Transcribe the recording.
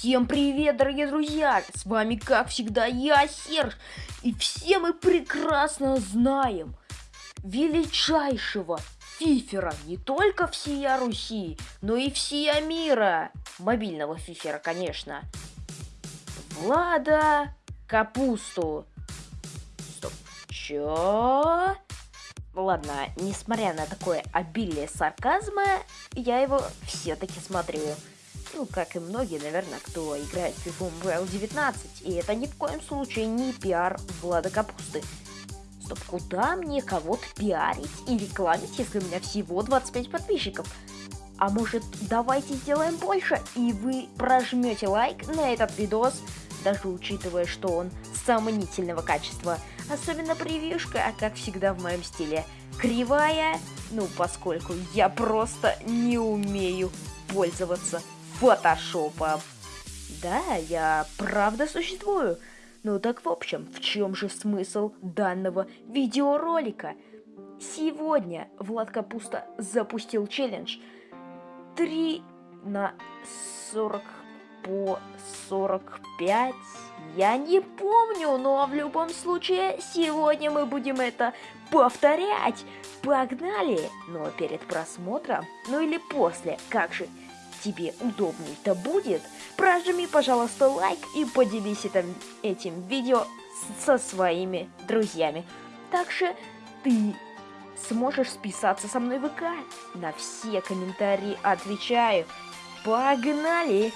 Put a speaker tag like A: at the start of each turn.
A: Всем привет, дорогие друзья! С вами, как всегда, я, Серж. И все мы прекрасно знаем величайшего фифера не только всея Руси, но и всея мира. Мобильного фифера, конечно. Влада Капусту. Стоп. Чё? Ладно, несмотря на такое обилие сарказма, я его все-таки смотрю. Ну, как и многие, наверное, кто играет в FIFA Mobile 19. И это ни в коем случае не пиар Влада Капусты. Стоп, куда мне кого-то пиарить и рекламить, если у меня всего 25 подписчиков? А может, давайте сделаем больше, и вы прожмете лайк на этот видос, даже учитывая, что он сомнительного качества. Особенно превьюшка, а как всегда в моем стиле. Кривая, ну, поскольку я просто не умею пользоваться фотошопом. Да, я правда существую. Ну так в общем, в чем же смысл данного видеоролика? Сегодня Влад Капуста запустил челлендж 3 на 40 по 45. Я не помню, но в любом случае сегодня мы будем это повторять. Погнали! Но перед просмотром, ну или после, как же тебе удобней-то будет, прожми, пожалуйста, лайк и поделись этим, этим видео со своими друзьями. Также ты сможешь списаться со мной в ВК. На все комментарии отвечаю. Погнали!